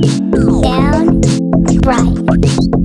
down, right.